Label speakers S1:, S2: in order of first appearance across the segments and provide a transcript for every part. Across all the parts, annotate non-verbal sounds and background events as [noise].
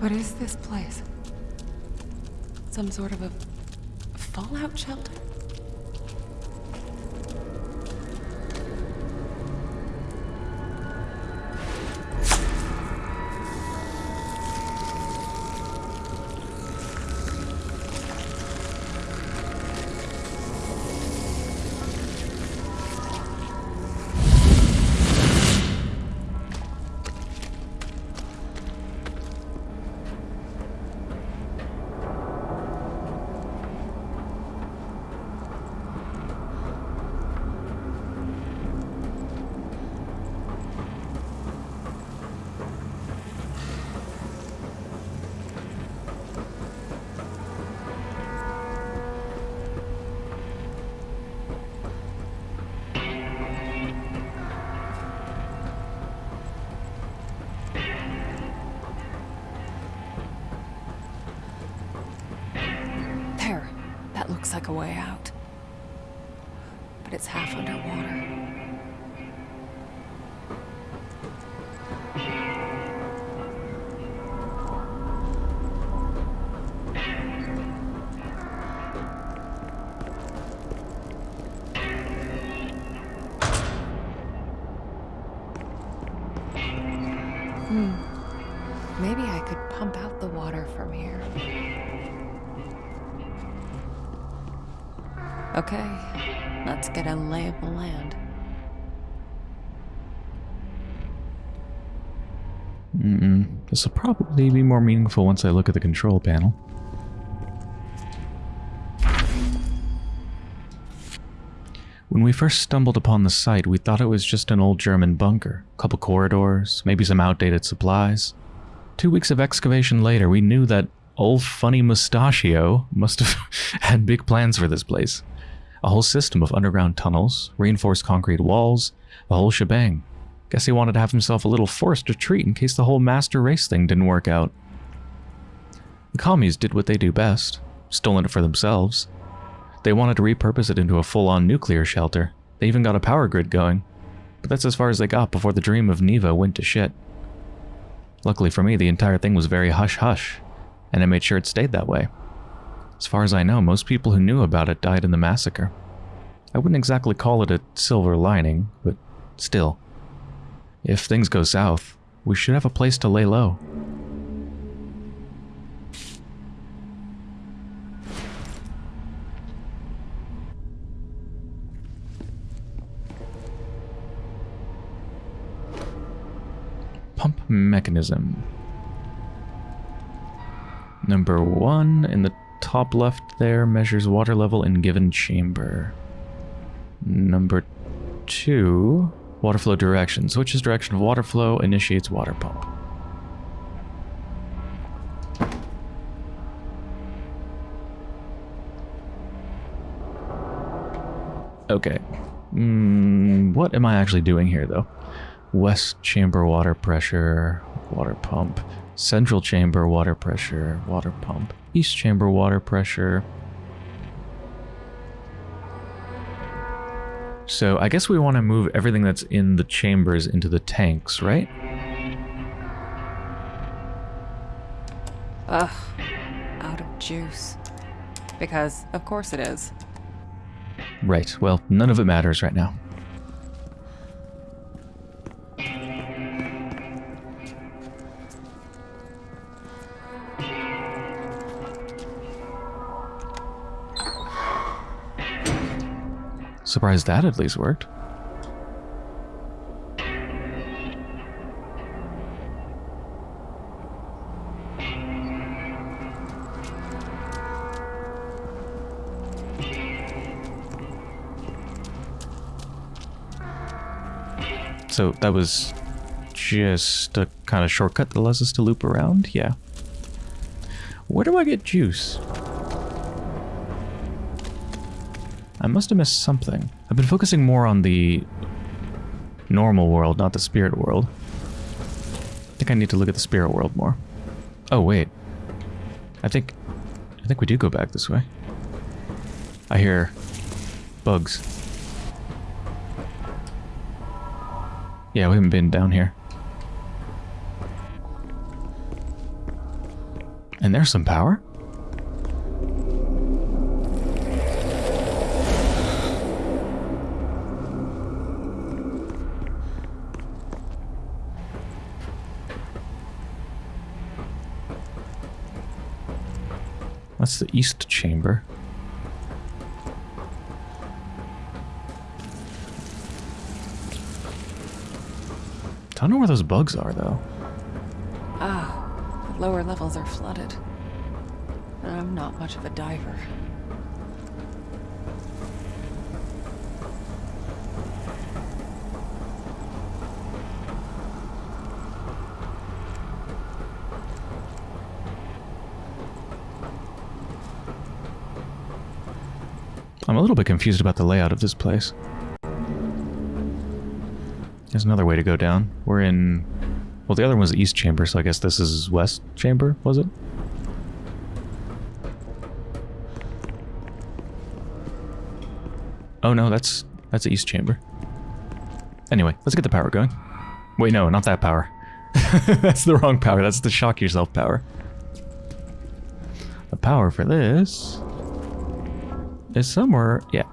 S1: What is this place? Some sort of a fallout shelter?
S2: Mm-mm. This will probably be more meaningful once I look at the control panel. When we first stumbled upon the site, we thought it was just an old German bunker. A couple corridors, maybe some outdated supplies. Two weeks of excavation later, we knew that old funny mustachio must have [laughs] had big plans for this place. A whole system of underground tunnels, reinforced concrete walls, the whole shebang. Guess he wanted to have himself a little forced retreat in case the whole master race thing didn't work out. The commies did what they do best, stolen it for themselves. They wanted to repurpose it into a full-on nuclear shelter. They even got a power grid going. But that's as far as they got before the dream of Niwa went to shit. Luckily for me, the entire thing was very hush-hush, and I made sure it stayed that way. As far as I know, most people who knew about it died in the massacre. I wouldn't exactly call it a silver lining, but still. If things go south, we should have a place to lay low. Pump mechanism. Number one in the top left there measures water level in given chamber. Number two, water flow direction. Switches direction of water flow, initiates water pump. Okay. Mm, what am I actually doing here, though? West chamber water pressure, water pump. Central chamber water pressure, water pump. East chamber water pressure. So I guess we want to move everything that's in the chambers into the tanks, right?
S1: Ugh. Out of juice. Because, of course it is.
S2: Right, well, none of it matters right now. Surprised that at least worked. So that was just a kind of shortcut that allows us to loop around? Yeah. Where do I get juice? I must have missed something. I've been focusing more on the normal world, not the spirit world. I think I need to look at the spirit world more. Oh, wait. I think... I think we do go back this way. I hear... bugs. Yeah, we haven't been down here. And there's some power? That's the east chamber. I Don't know where those bugs are, though.
S1: Ah, the lower levels are flooded. I'm not much of a diver.
S2: A little bit confused about the layout of this place. There's another way to go down. We're in... Well, the other one was the east chamber, so I guess this is west chamber, was it? Oh no, that's that's the east chamber. Anyway, let's get the power going. Wait, no, not that power. [laughs] that's the wrong power. That's the shock yourself power. The power for this is somewhere. Yeah,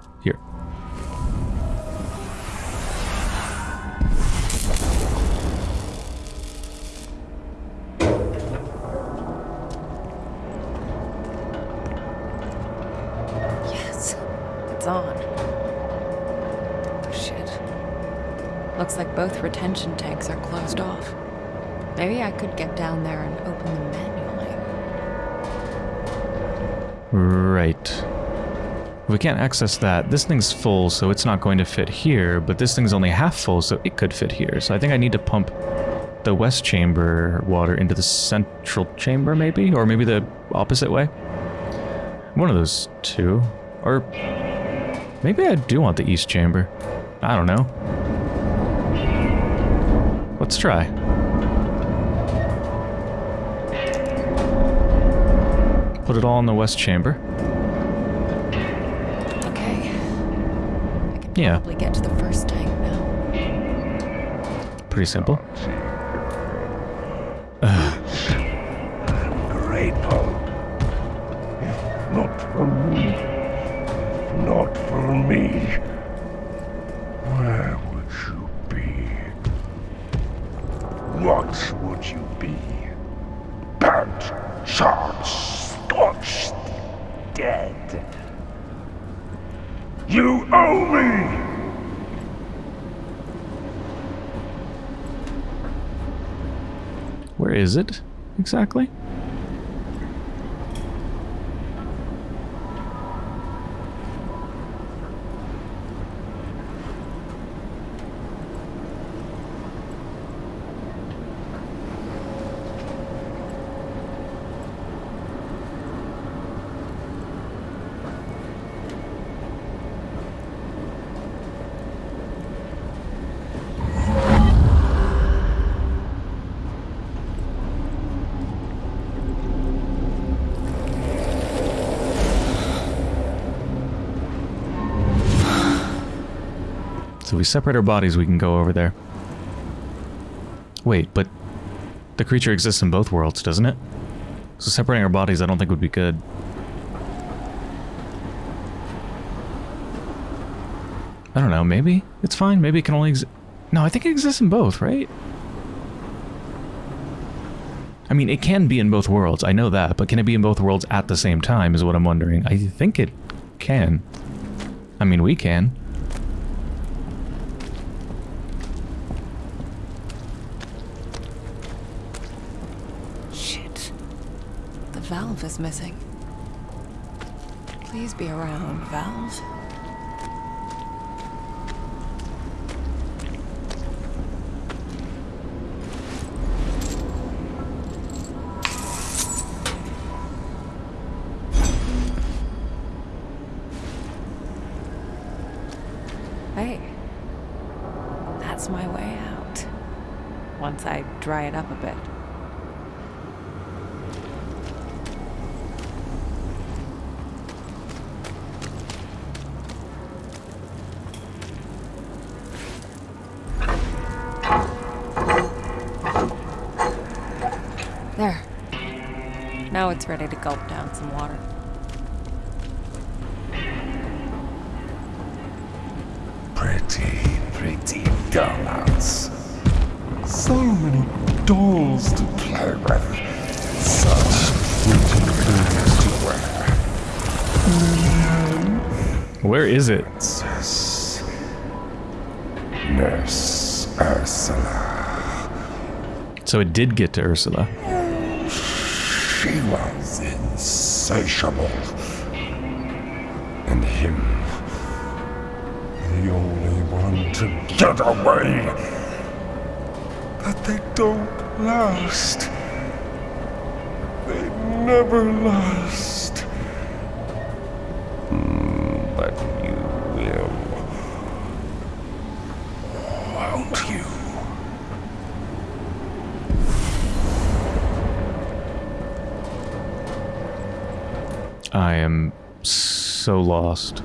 S2: We can't access that. This thing's full, so it's not going to fit here, but this thing's only half full, so it could fit here. So I think I need to pump the west chamber water into the central chamber, maybe? Or maybe the opposite way? One of those two. Or maybe I do want the east chamber. I don't know. Let's try. Put it all in the west chamber.
S1: Okay. I can
S2: Yeah.
S1: probably get to the first tank now.
S2: Pretty simple. [sighs]
S3: grateful.
S2: Exactly? So if we separate our bodies, we can go over there. Wait, but the creature exists in both worlds, doesn't it? So separating our bodies I don't think would be good. I don't know, maybe? It's fine, maybe it can only exist... No, I think it exists in both, right? I mean, it can be in both worlds, I know that, but can it be in both worlds at the same time is what I'm wondering. I think it can. I mean, we can.
S1: Shit. The valve is missing. Please be around, valve.
S3: So
S2: it did get to Ursula.
S3: She was insatiable. And him, the only one to get away. But they don't last. They never last.
S2: So lost.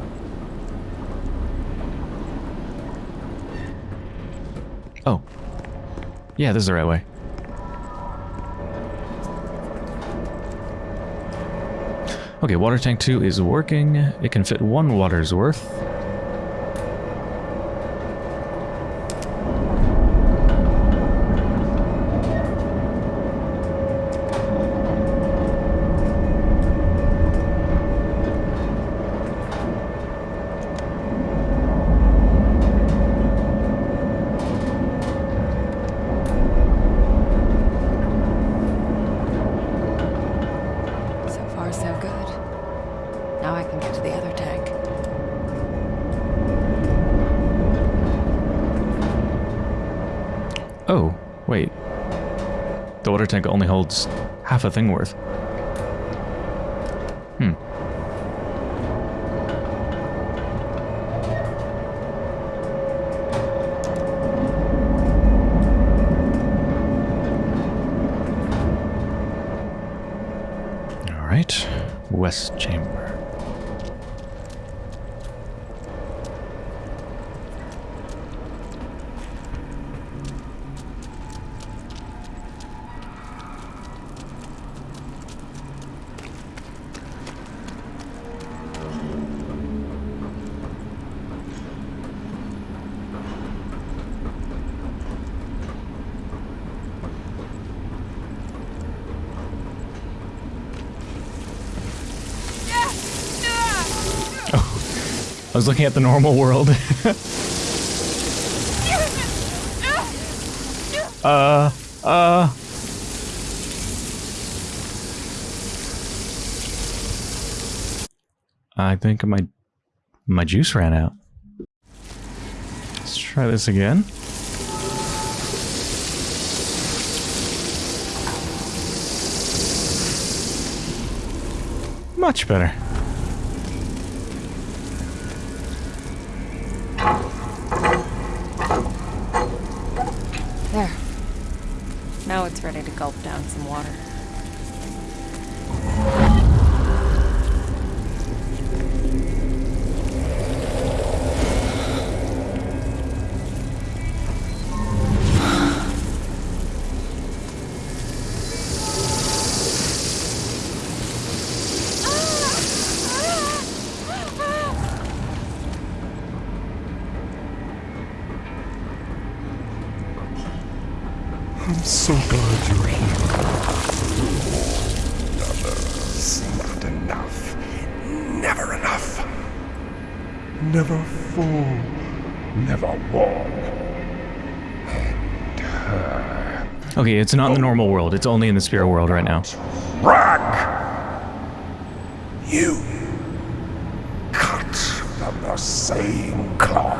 S2: Oh. Yeah, this is the right way. Okay, water tank 2 is working. It can fit one water's worth.
S1: So far, so good. Now I can get to the other tank.
S2: Oh, wait. The water tank only holds half a thing worth. Hmm. All right, west chamber. I was looking at the normal world. [laughs] uh, uh. I think my my juice ran out. Let's try this again. Much better.
S3: Never full. Never her.
S2: Okay, it's not in the oh. normal world. It's only in the spirit world right now.
S3: Rag! You. Cut from the same cloth.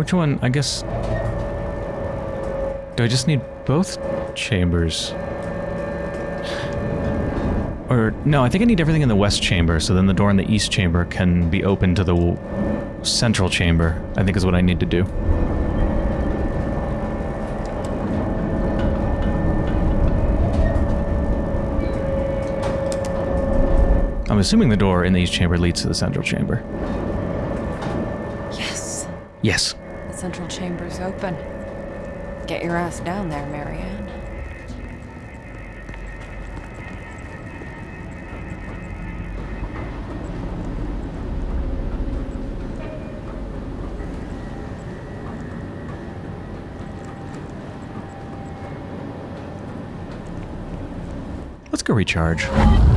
S2: Which one? I guess... Do I just need both chambers? Or, no, I think I need everything in the west chamber, so then the door in the east chamber can be open to the central chamber, I think is what I need to do. I'm assuming the door in the east chamber leads to the central chamber.
S1: Yes.
S2: Yes.
S1: Central chamber's open. Get your ass down there, Marianne.
S2: Let's go recharge.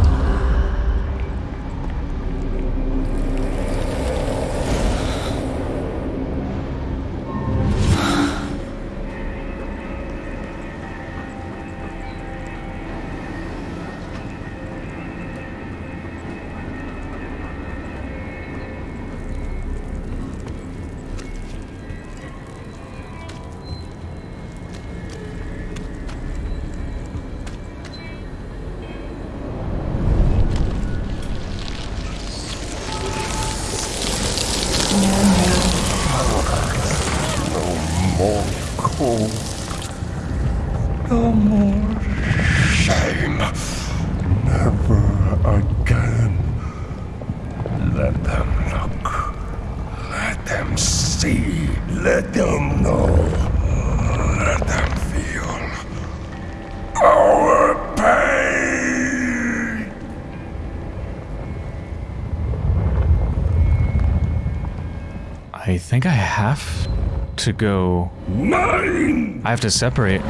S2: Think I have to go.
S4: Mine.
S2: I have to separate.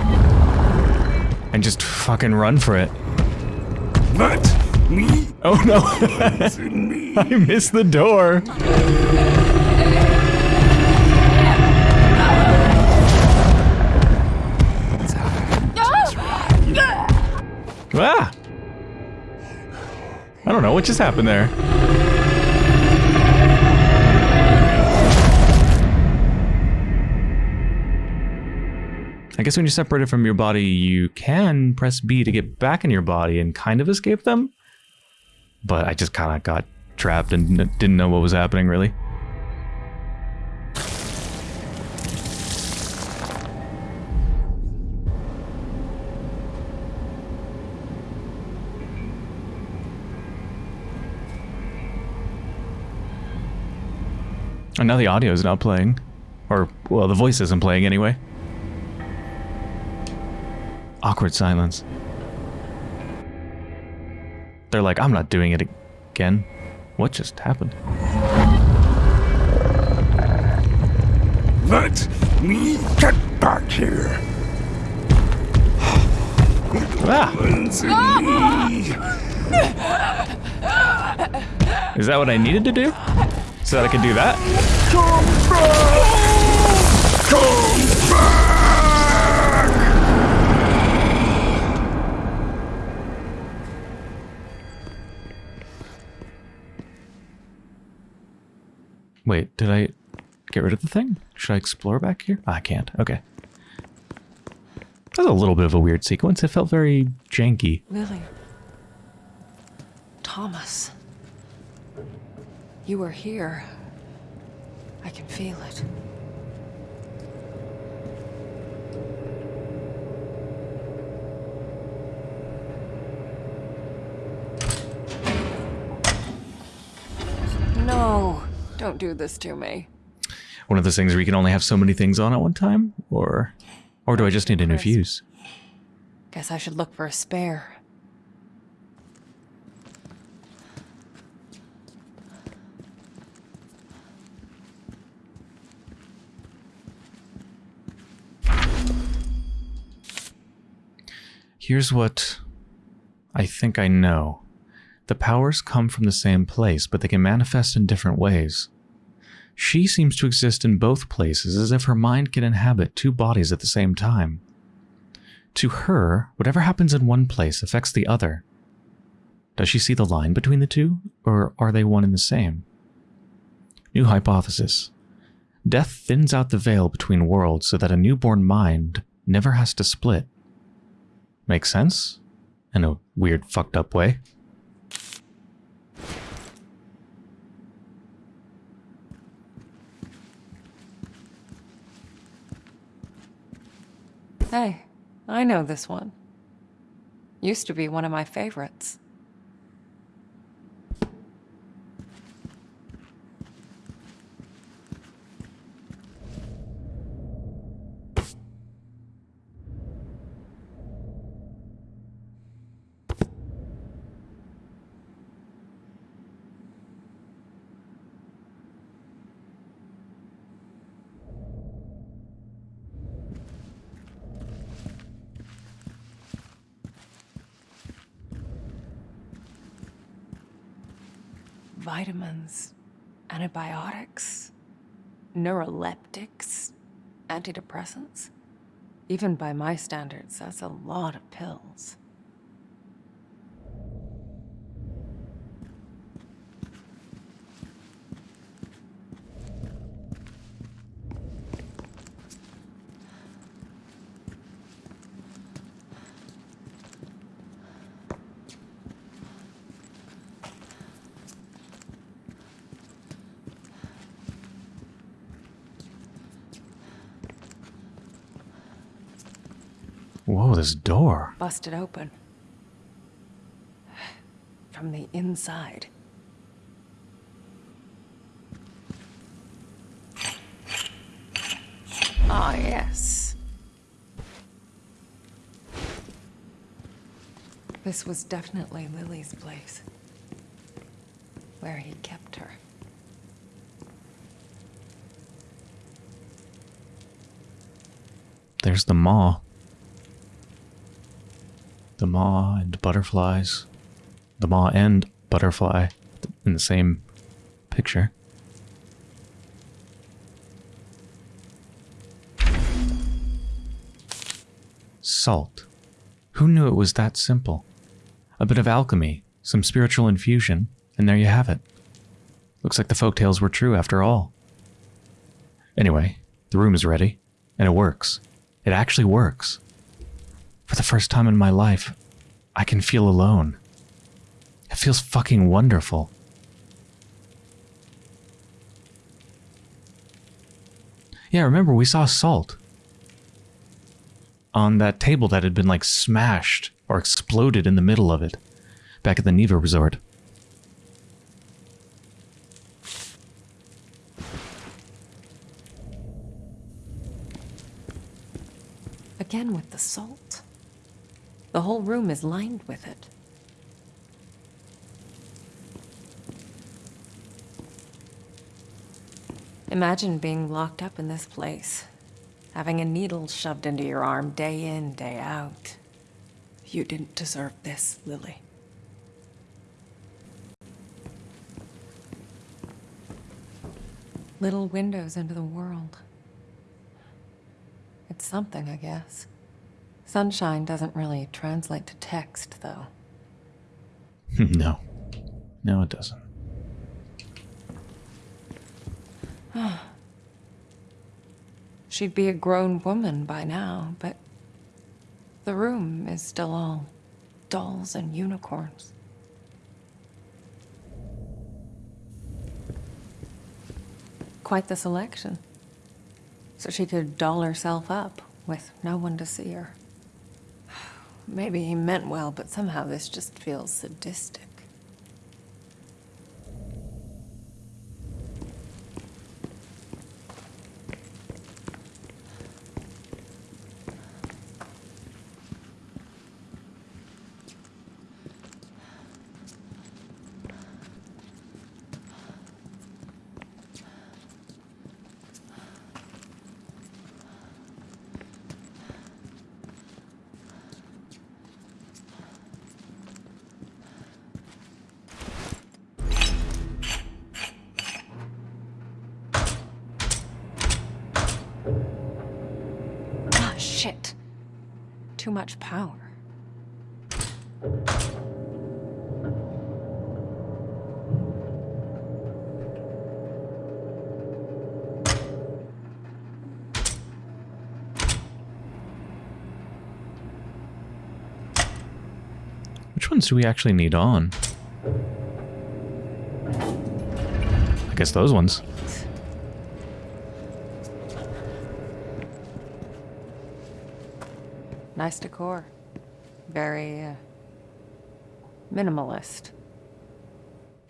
S2: And just fucking run for it.
S4: Let me
S2: Oh no! [laughs] I missed the door! Ah! I don't know what just happened there. I guess when you separate it from your body, you can press B to get back in your body and kind of escape them. But I just kind of got trapped and didn't know what was happening really. And now the audio is not playing. Or, well, the voice isn't playing anyway. Awkward silence. They're like, I'm not doing it again. What just happened?
S4: Let me get back here.
S2: Ah! Is that what I needed to do? So that I could do that?
S4: Come back. Come back.
S2: Wait, did I get rid of the thing? Should I explore back here? Ah, I can't. Okay. That was a little bit of a weird sequence. It felt very janky.
S1: Lily. Thomas. You were here. I can feel it. No, don't do this to me.
S2: One of those things where you can only have so many things on at one time? Or or do I just need a new fuse?
S1: Guess I should look for a spare.
S2: Here's what I think I know. The powers come from the same place, but they can manifest in different ways. She seems to exist in both places as if her mind can inhabit two bodies at the same time. To her, whatever happens in one place affects the other. Does she see the line between the two, or are they one and the same? New hypothesis. Death thins out the veil between worlds so that a newborn mind never has to split. Makes sense? In a weird, fucked up way.
S1: Hey, I know this one. Used to be one of my favorites. Vitamins, antibiotics, neuroleptics, antidepressants. Even by my standards, that's a lot of pills.
S2: This door.
S1: Busted open. From the inside. Ah, yes. This was definitely Lily's place. Where he kept her.
S2: There's the maw. The maw and butterflies. The maw and butterfly in the same picture. Salt. Who knew it was that simple? A bit of alchemy, some spiritual infusion, and there you have it. Looks like the folktales were true after all. Anyway, the room is ready, and it works. It actually works. For the first time in my life, I can feel alone. It feels fucking wonderful. Yeah, remember we saw salt on that table that had been like smashed or exploded in the middle of it back at the Niwa resort.
S1: Again with the salt. The whole room is lined with it. Imagine being locked up in this place, having a needle shoved into your arm day in, day out. You didn't deserve this, Lily. Little windows into the world. It's something, I guess. Sunshine doesn't really translate to text, though. [laughs]
S2: no. No, it doesn't. [sighs]
S1: She'd be a grown woman by now, but the room is still all dolls and unicorns. Quite the selection. So she could doll herself up with no one to see her. Maybe he meant well, but somehow this just feels sadistic. Much power.
S2: Which ones do we actually need on? I guess those ones.
S1: Nice decor. Very, uh, minimalist.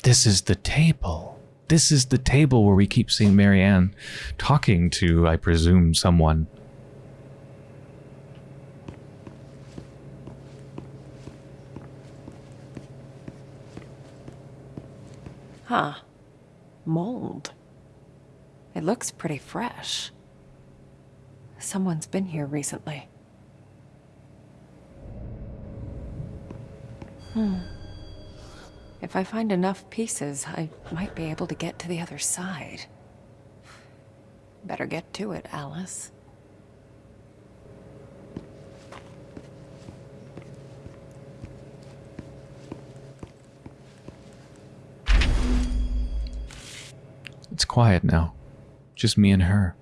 S2: This is the table. This is the table where we keep seeing Marianne talking to, I presume, someone.
S1: Huh. Mold. It looks pretty fresh. Someone's been here recently. Hmm. If I find enough pieces, I might be able to get to the other side. Better get to it, Alice.
S2: It's quiet now. Just me and her.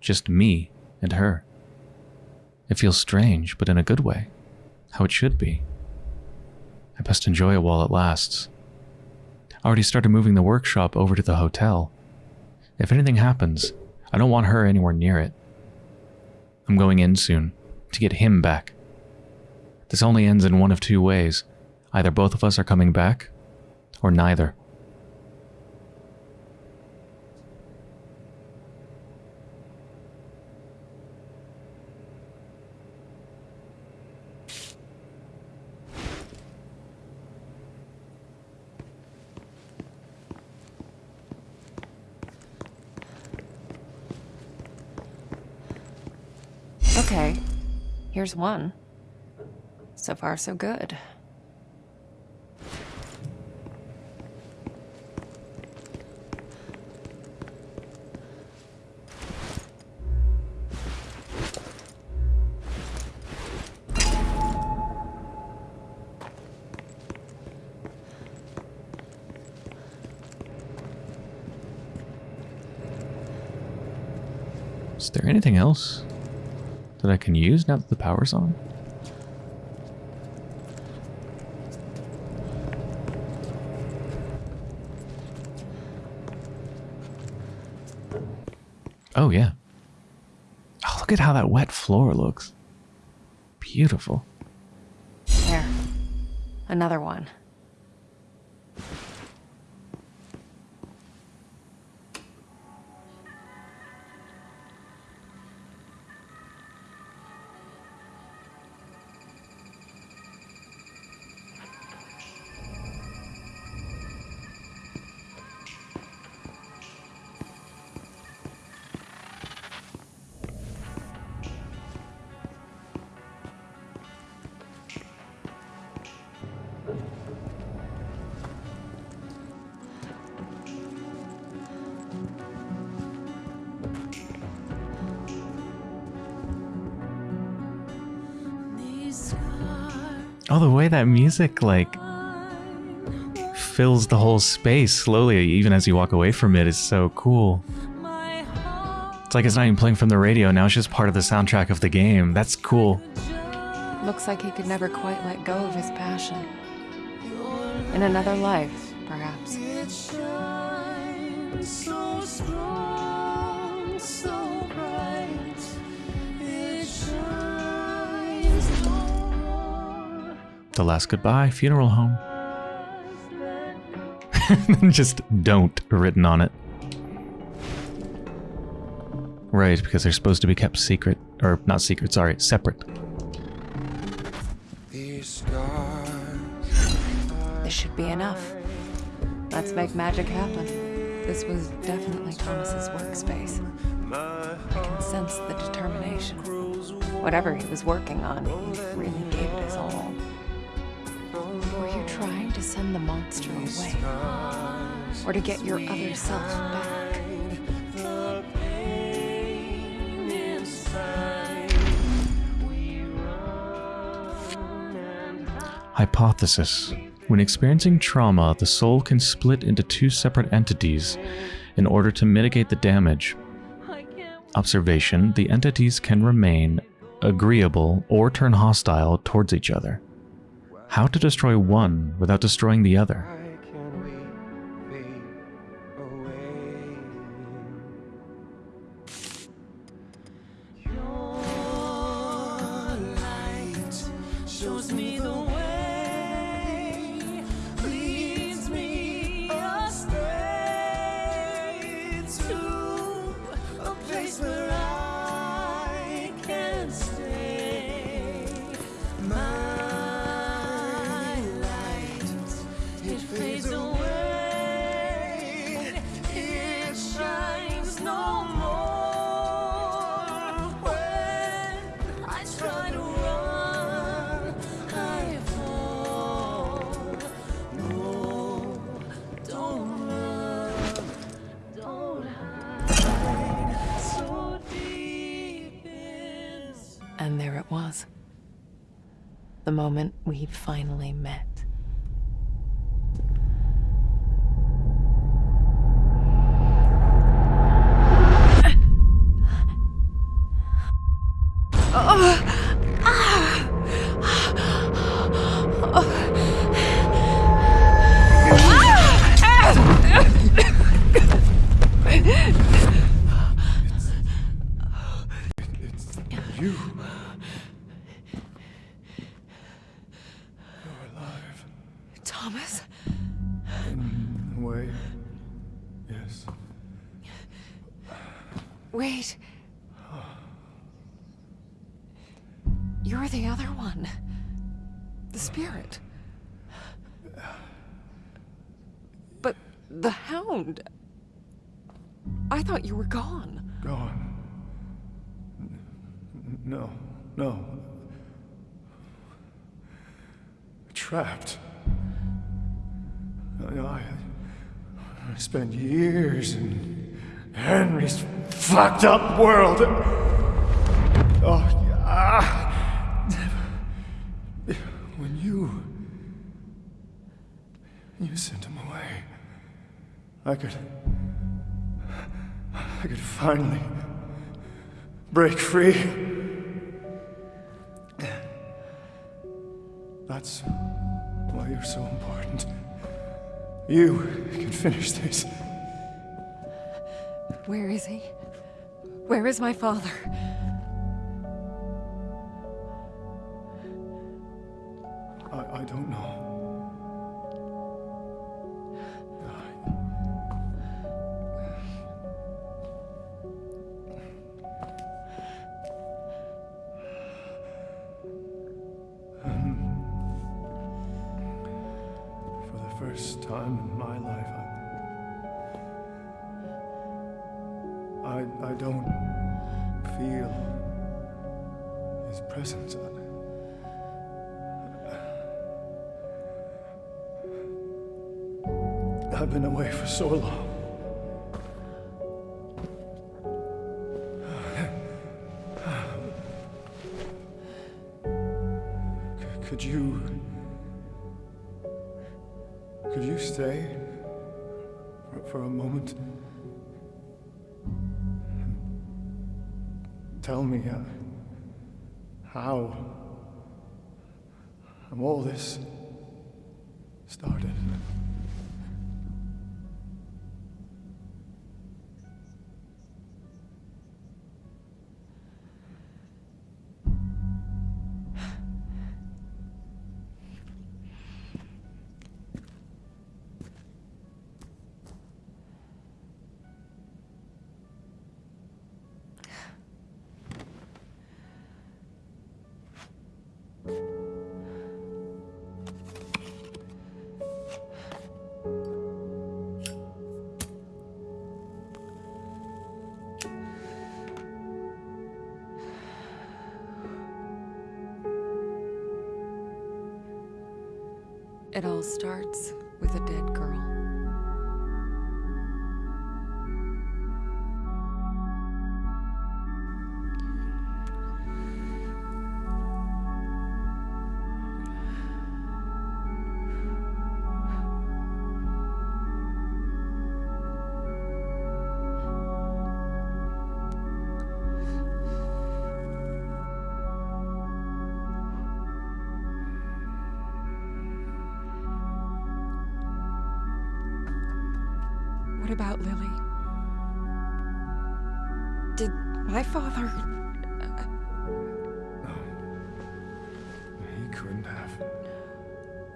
S2: Just me and her. It feels strange, but in a good way. How it should be. I best enjoy it while it lasts. I already started moving the workshop over to the hotel. If anything happens, I don't want her anywhere near it. I'm going in soon, to get him back. This only ends in one of two ways. Either both of us are coming back, or neither.
S1: Okay, here's one. So far, so good.
S2: Is there anything else that I can use now that the power's on? Oh, yeah. Oh, look at how that wet floor looks. Beautiful.
S1: There. Another one.
S2: That music, like, fills the whole space slowly, even as you walk away from it, is so cool. It's like it's not even playing from the radio, now it's just part of the soundtrack of the game. That's cool.
S1: Looks like he could never quite let go of his passion. In another life,
S2: The last goodbye, funeral home. [laughs] just don't written on it. Right, because they're supposed to be kept secret. Or, not secret, sorry, separate.
S5: These scars
S1: This should be enough. Let's make magic happen. This was definitely Thomas's workspace. I can sense the determination. Whatever he was working on, he really gave it his all trying to send the monster away, or to get your other self back.
S6: Hypothesis. When experiencing trauma, the soul can split into two separate entities in order to mitigate the damage. Observation, the entities can remain agreeable or turn hostile towards each other. How to destroy one without destroying the other?
S4: Trapped. I, I, spent years in Henry's fucked up world. Oh, ah. When you. You sent him away. I could. I could finally break free. That's why you're so important. You can finish this.
S1: Where is he? Where is my father?
S4: I, I don't know. Time in my life, I, I, I don't feel his presence. I've been away for so long. Stay for, for a moment? Tell me uh, how. all this started.
S1: All starts about Lily? Did my father.
S4: Uh, no. He couldn't have.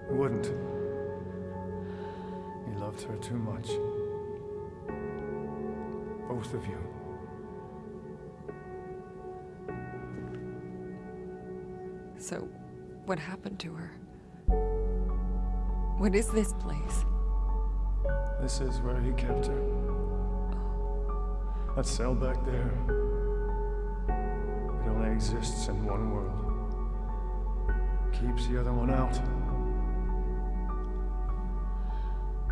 S4: He wouldn't. He loved her too much. Both of you.
S1: So, what happened to her? What is this place?
S4: This is where he kept her. That cell back there. It only exists in one world. Keeps the other one out.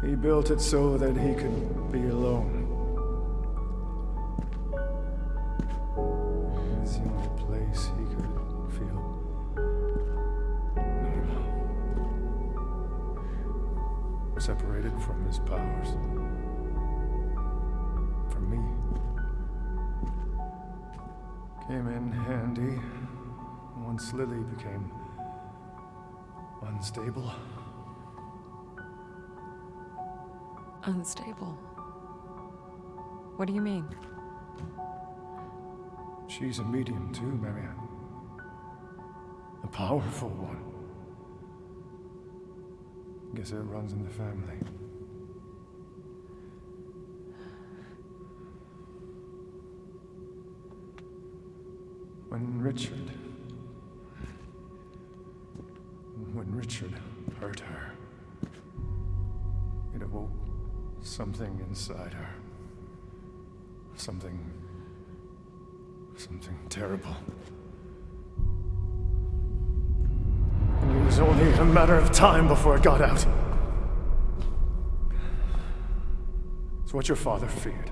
S4: He built it so that he could be alone. Unstable.
S1: What do you mean?
S4: She's a medium too, Marianne. A powerful one. Guess it runs in the family. When Richard. When Richard hurt her, something inside her. Something Something terrible. And it was only a matter of time before it got out. It's what your father feared.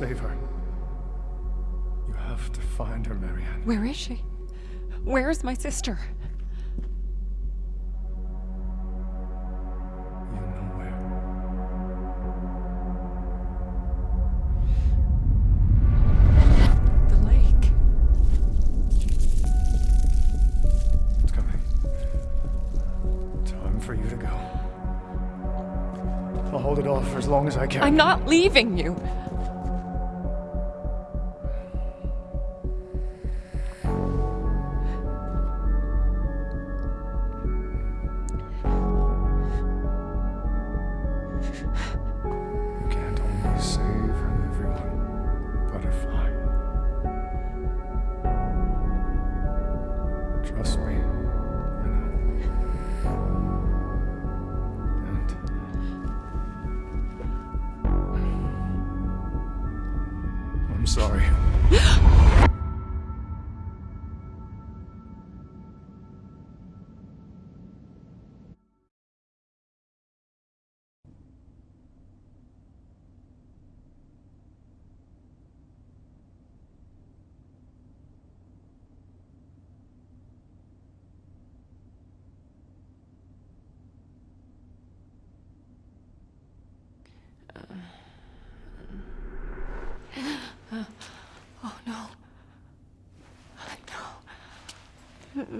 S4: Save her. You have to find her, Marianne.
S1: Where is she? Where is my sister?
S4: You know where.
S1: The lake.
S4: It's coming. Time for you to go. I'll hold it off for as long as I can.
S1: I'm not leaving you.
S4: You
S1: 是。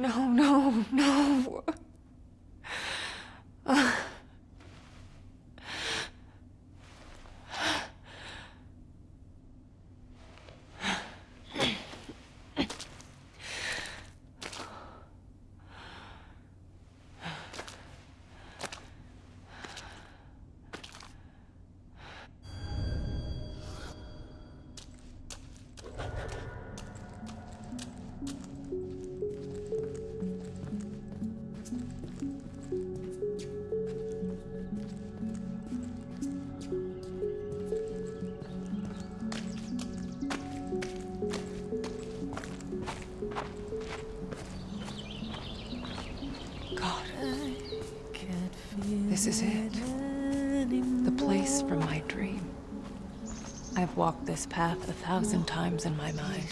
S1: No. No, This is it. The place from my dream. I've walked this path a thousand times in my mind.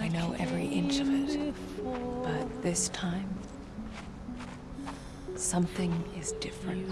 S1: I know every inch of it. But this time,
S6: Something is different.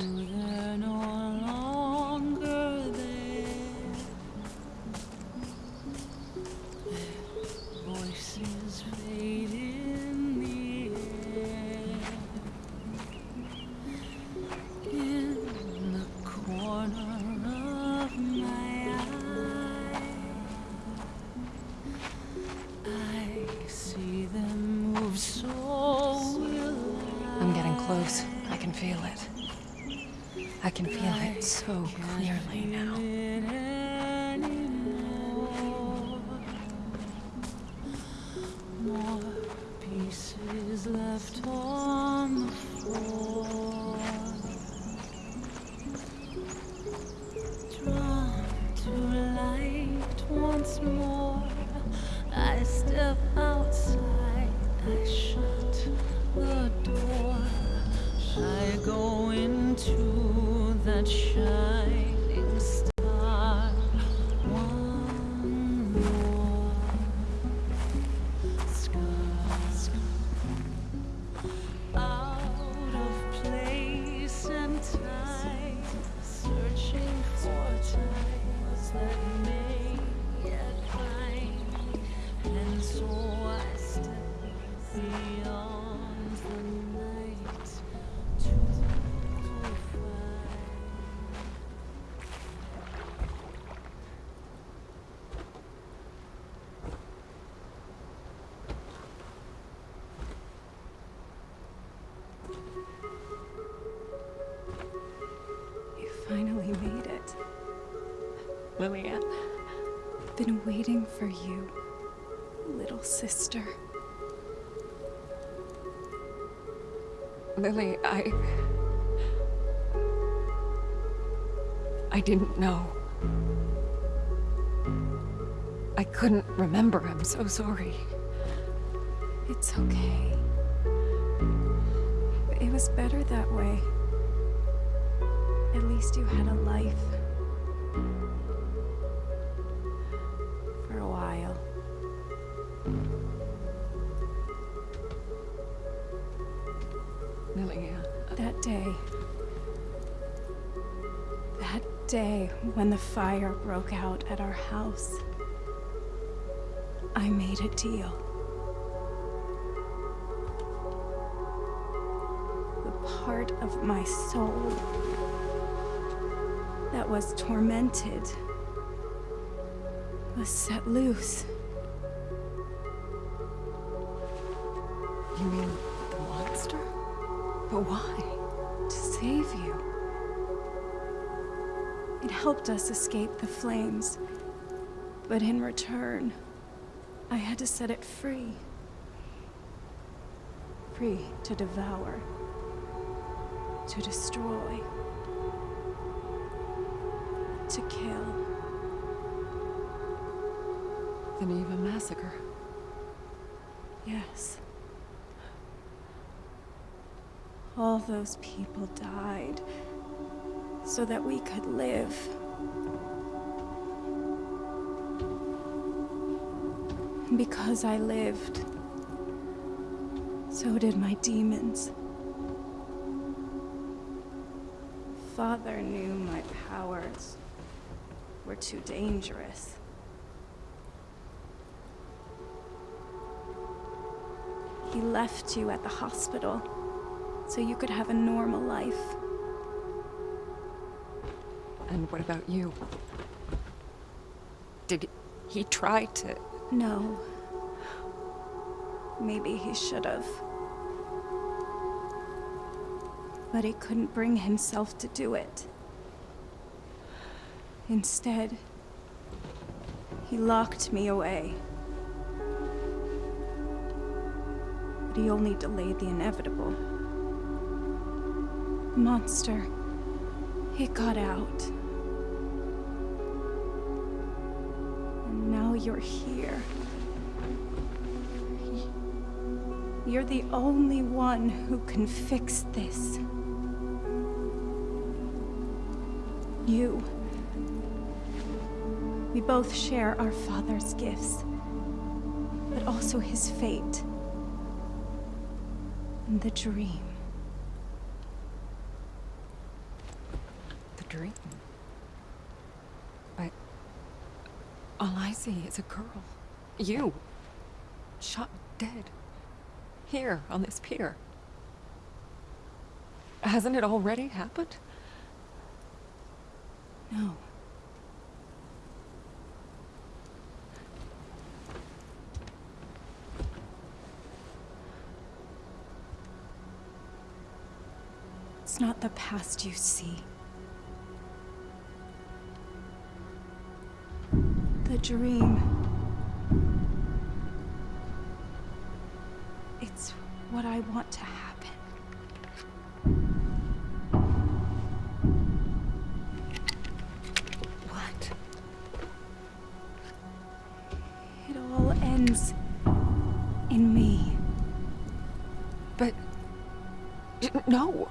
S6: Lillian.
S7: Been waiting for you, little sister.
S6: Lily, I. I didn't know. I couldn't remember. I'm so sorry.
S7: It's okay. It was better that way. At least you had a life. When the fire broke out at our house. I made a deal. The part of my soul that was tormented was set loose. Helped us escape the flames, but in return, I had to set it free. Free to devour, to destroy, to kill.
S6: The Niwa massacre.
S7: Yes. All those people died so that we could live. Because I lived, so did my demons. Father knew my powers were too dangerous. He left you at the hospital so you could have a normal life.
S6: And what about you? Did he try to.
S7: No. Maybe he should have. But he couldn't bring himself to do it. Instead, he locked me away. But he only delayed the inevitable. Monster, it got out. You're here. You're the only one who can fix this. You. We both share our father's gifts, but also his fate and the dream.
S1: dream. But all I see is a girl. You. Shot dead. Here, on this pier. Hasn't it already happened?
S7: No. It's not the past you see. The dream. It's what I want to happen.
S1: What?
S7: It all ends in me.
S1: But. No!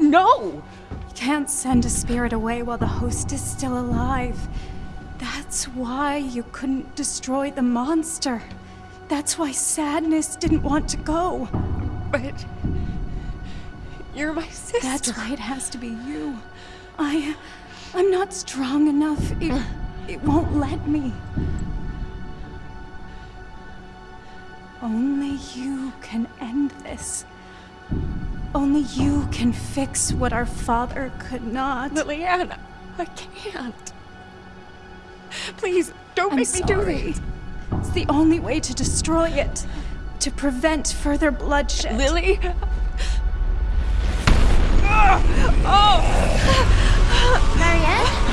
S1: No!
S7: Can't send a spirit away while the host is still alive. That's why you couldn't destroy the monster. That's why Sadness didn't want to go.
S1: But. You're my sister.
S7: That's why it has to be you. I. I'm not strong enough. It. It won't let me. Only you can end this. Only you can fix what our father could not.
S1: Liliana, I can't. Please, don't
S7: I'm
S1: make me do this.
S7: It's the only way to destroy it. To prevent further bloodshed.
S1: Lily? Ah! Oh!
S7: Marianne?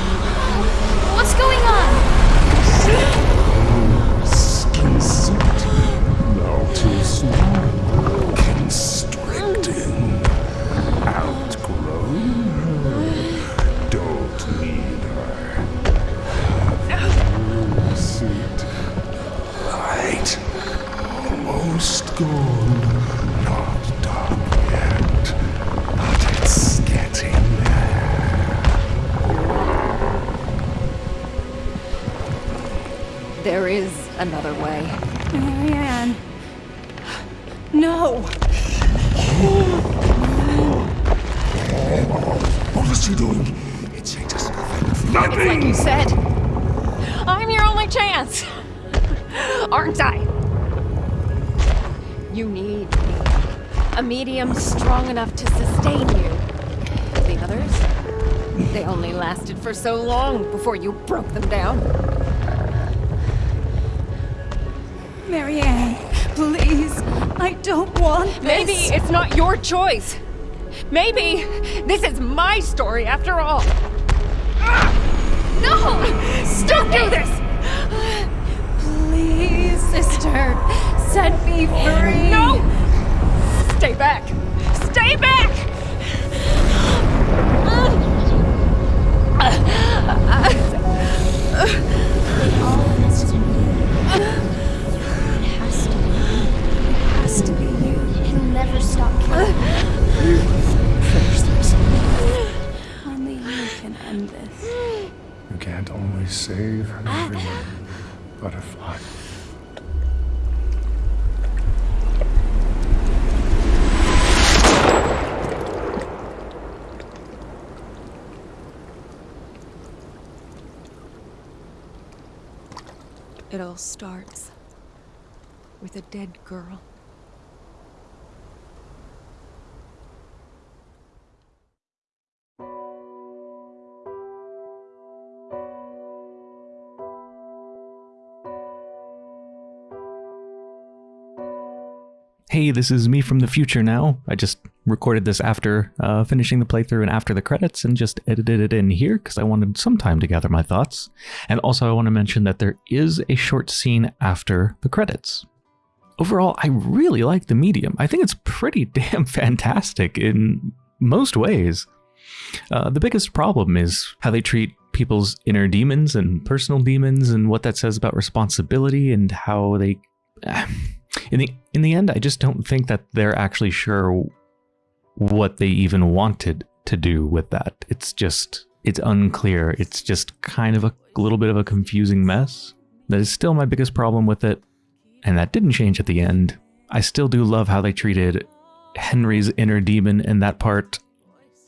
S1: So long before you broke them down.
S7: Marianne, please. I don't want this.
S1: Maybe it's not your choice. Maybe this is my story after all. Ah! No! Don't do this!
S7: Please, sister. Set me free.
S1: No! Stay back! Stay back!
S7: You
S4: can't always save ah. everyone, butterfly.
S1: It all starts with a dead girl.
S2: Hey, this is me from the future now. I just recorded this after uh, finishing the playthrough and after the credits and just edited it in here because I wanted some time to gather my thoughts. And also, I want to mention that there is a short scene after the credits. Overall, I really like the medium. I think it's pretty [laughs] damn fantastic in most ways. Uh, the biggest problem is how they treat people's inner demons and personal demons and what that says about responsibility and how they [sighs] in the in the end I just don't think that they're actually sure what they even wanted to do with that. It's just it's unclear. It's just kind of a little bit of a confusing mess. That is still my biggest problem with it and that didn't change at the end. I still do love how they treated Henry's inner demon in that part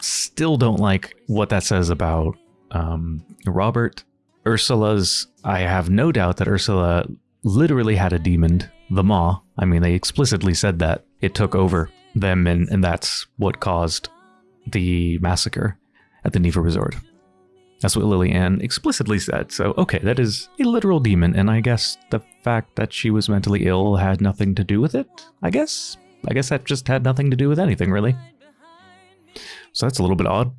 S2: still don't like what that says about um, Robert. Ursula's, I have no doubt that Ursula literally had a demon, the Maw. I mean, they explicitly said that it took over them, and, and that's what caused the massacre at the Niwa Resort. That's what Lillian explicitly said. So, okay, that is a literal demon, and I guess the fact that she was mentally ill had nothing to do with it. I guess. I guess that just had nothing to do with anything, really. So that's a little bit odd.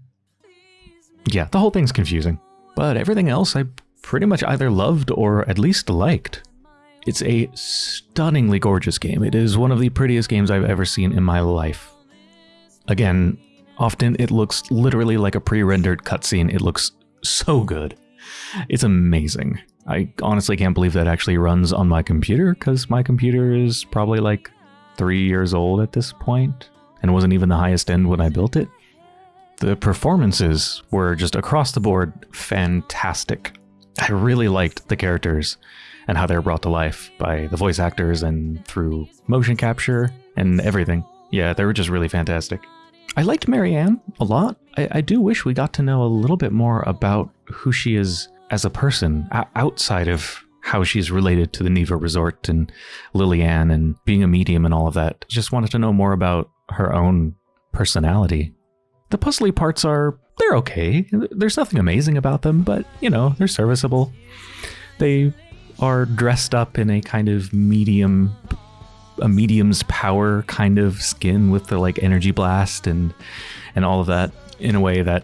S2: Yeah, the whole thing's confusing. But everything else I pretty much either loved or at least liked. It's a stunningly gorgeous game. It is one of the prettiest games I've ever seen in my life. Again, often it looks literally like a pre-rendered cutscene. It looks so good. It's amazing. I honestly can't believe that actually runs on my computer because my computer is probably like three years old at this point and wasn't even the highest end when I built it. The performances were just across the board fantastic. I really liked the characters and how they're brought to life by the voice actors and through motion capture and everything. Yeah, they were just really fantastic. I liked Marianne a lot. I, I do wish we got to know a little bit more about who she is as a person outside of how she's related to the Niwa Resort and Lillian and being a medium and all of that. Just wanted to know more about her own personality. The puzzly parts are, they're okay. There's nothing amazing about them, but, you know, they're serviceable. They are dressed up in a kind of medium a medium's power kind of skin with the like energy blast and and all of that in a way that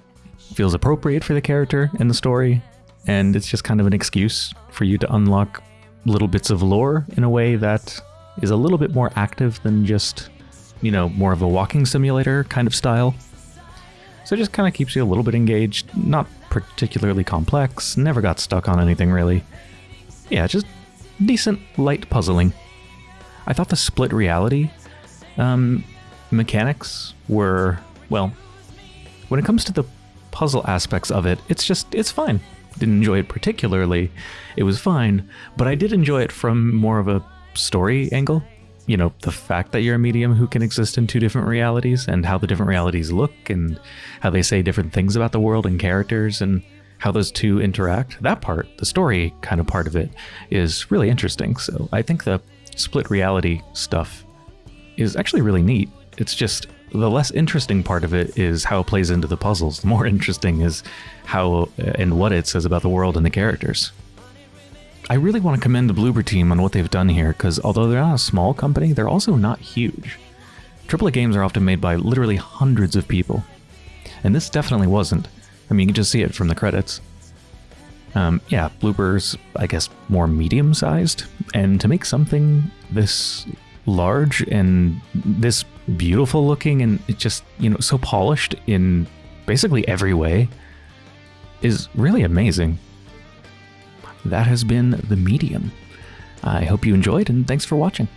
S2: feels appropriate for the character and the story. And it's just kind of an excuse for you to unlock little bits of lore in a way that is a little bit more active than just you know more of a walking simulator kind of style. So it just kind of keeps you a little bit engaged not particularly complex never got stuck on anything really yeah just decent light puzzling I thought the split reality um, mechanics were, well, when it comes to the puzzle aspects of it, it's just, it's fine. Didn't enjoy it particularly. It was fine, but I did enjoy it from more of a story angle. You know, the fact that you're a medium who can exist in two different realities and how the different realities look and how they say different things about the world and characters and how those two interact. That part, the story kind of part of it, is really interesting. So I think the split reality stuff is actually really neat. It's just the less interesting part of it is how it plays into the puzzles. The more [laughs] interesting is how uh, and what it says about the world and the characters. I really want to commend the Bloober team on what they've done here, because although they're not a small company, they're also not huge. AAA games are often made by literally hundreds of people, and this definitely wasn't. I mean, you can just see it from the credits. Um, yeah, Bloober's, I guess, more medium sized. And to make something this large and this beautiful looking and it just, you know, so polished in basically every way is really amazing. That has been The Medium. I hope you enjoyed and thanks for watching.